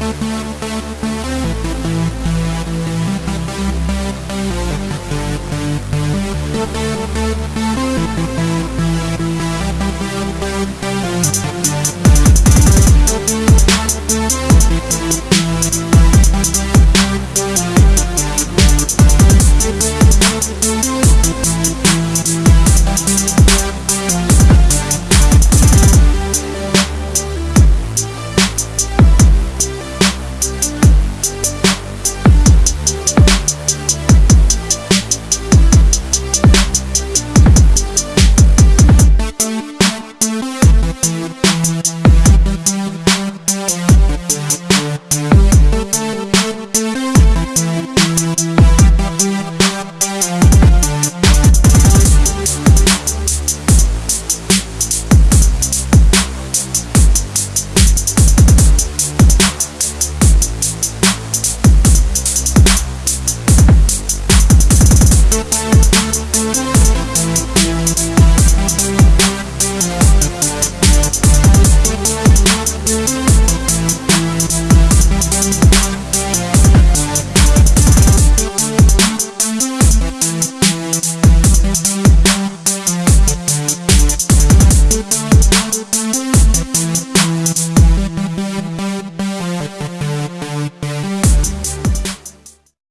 We'll be right back. Thank